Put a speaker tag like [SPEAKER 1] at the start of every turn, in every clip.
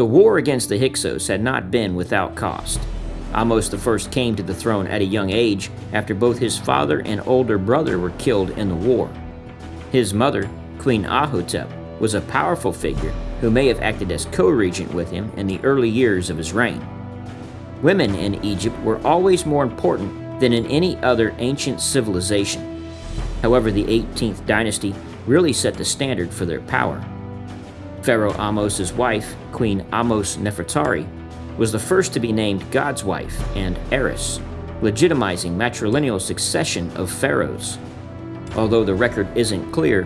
[SPEAKER 1] The war against the Hyksos had not been without cost. Ahmose I came to the throne at a young age after both his father and older brother were killed in the war. His mother, Queen Ahotep, was a powerful figure who may have acted as co-regent with him in the early years of his reign. Women in Egypt were always more important than in any other ancient civilization. However, the 18th dynasty really set the standard for their power. Pharaoh Ahmose's wife, Queen Ahmose Nefertari, was the first to be named God's wife and heiress, legitimizing matrilineal succession of pharaohs. Although the record isn't clear,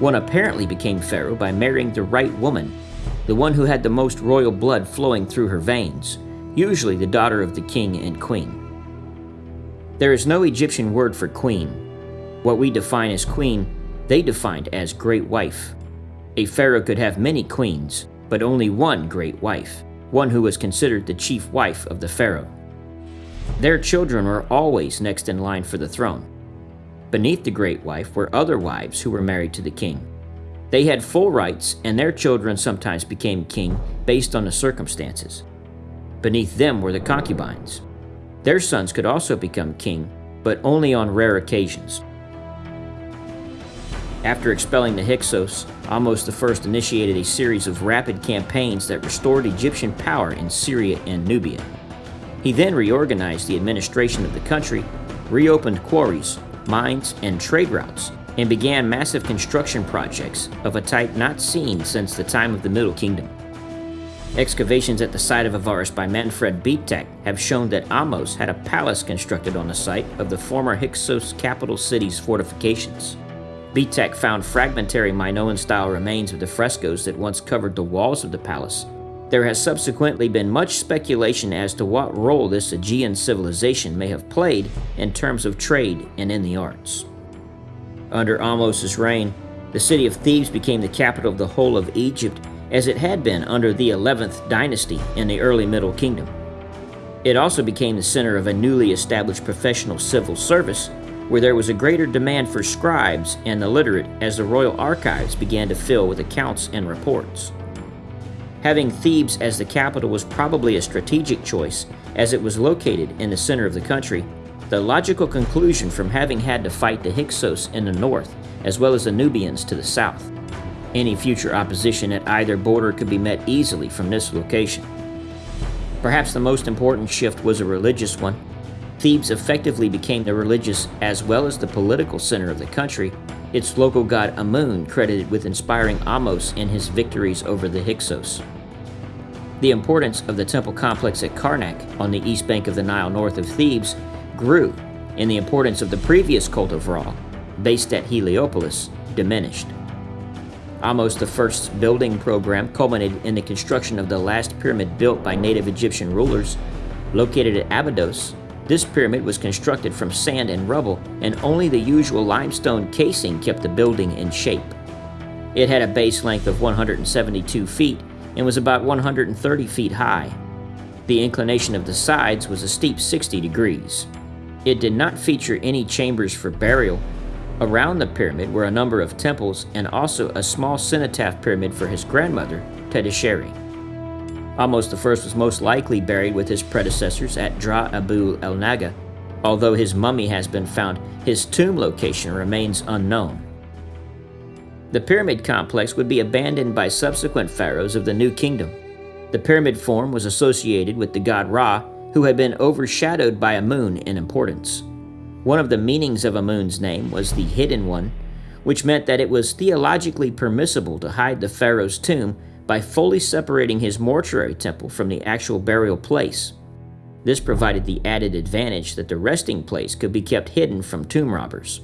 [SPEAKER 1] one apparently became pharaoh by marrying the right woman, the one who had the most royal blood flowing through her veins, usually the daughter of the king and queen. There is no Egyptian word for queen. What we define as queen, they defined as great wife. A pharaoh could have many queens, but only one great wife, one who was considered the chief wife of the pharaoh. Their children were always next in line for the throne. Beneath the great wife were other wives who were married to the king. They had full rights, and their children sometimes became king based on the circumstances. Beneath them were the concubines. Their sons could also become king, but only on rare occasions. After expelling the Hyksos, Ahmose I initiated a series of rapid campaigns that restored Egyptian power in Syria and Nubia. He then reorganized the administration of the country, reopened quarries, mines, and trade routes, and began massive construction projects of a type not seen since the time of the Middle Kingdom. Excavations at the site of Avaris by Manfred Bietak have shown that Ahmose had a palace constructed on the site of the former Hyksos capital city's fortifications. Bietak found fragmentary Minoan-style remains of the frescoes that once covered the walls of the palace. There has subsequently been much speculation as to what role this Aegean civilization may have played in terms of trade and in the arts. Under Ahmose's reign, the city of Thebes became the capital of the whole of Egypt as it had been under the 11th dynasty in the early Middle Kingdom. It also became the center of a newly established professional civil service where there was a greater demand for scribes and the literate as the royal archives began to fill with accounts and reports. Having Thebes as the capital was probably a strategic choice as it was located in the center of the country. The logical conclusion from having had to fight the Hyksos in the north as well as the Nubians to the south. Any future opposition at either border could be met easily from this location. Perhaps the most important shift was a religious one, Thebes effectively became the religious as well as the political center of the country, its local god Amun credited with inspiring Ahmose in his victories over the Hyksos. The importance of the temple complex at Karnak on the east bank of the Nile north of Thebes grew, and the importance of the previous cult of Ra, based at Heliopolis, diminished. Ahmose I's building program culminated in the construction of the last pyramid built by native Egyptian rulers, located at Abydos this pyramid was constructed from sand and rubble, and only the usual limestone casing kept the building in shape. It had a base length of 172 feet and was about 130 feet high. The inclination of the sides was a steep 60 degrees. It did not feature any chambers for burial. Around the pyramid were a number of temples and also a small cenotaph pyramid for his grandmother, Tetisheri. Ahmose I was most likely buried with his predecessors at Dra Abu el Naga. Although his mummy has been found, his tomb location remains unknown. The pyramid complex would be abandoned by subsequent pharaohs of the New Kingdom. The pyramid form was associated with the god Ra, who had been overshadowed by Amun in importance. One of the meanings of Amun's name was the Hidden One, which meant that it was theologically permissible to hide the pharaoh's tomb by fully separating his mortuary temple from the actual burial place. This provided the added advantage that the resting place could be kept hidden from tomb robbers.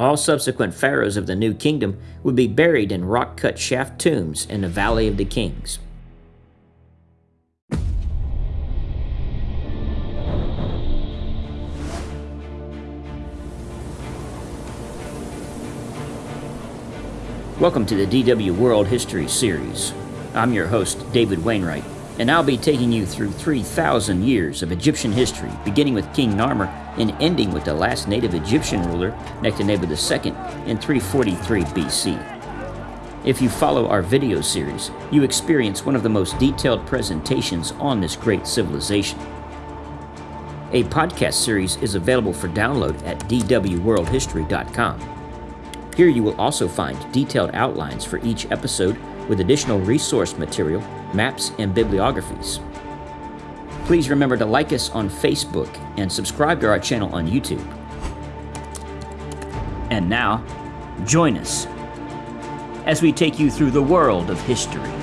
[SPEAKER 1] All subsequent pharaohs of the New Kingdom would be buried in rock-cut shaft tombs in the Valley of the Kings. Welcome to the DW World History Series. I'm your host, David Wainwright, and I'll be taking you through 3,000 years of Egyptian history, beginning with King Narmer and ending with the last native Egyptian ruler, Nectanebo II, in 343 BC. If you follow our video series, you experience one of the most detailed presentations on this great civilization. A podcast series is available for download at dwworldhistory.com. Here you will also find detailed outlines for each episode with additional resource material, maps, and bibliographies. Please remember to like us on Facebook and subscribe to our channel on YouTube. And now, join us as we take you through the world of history.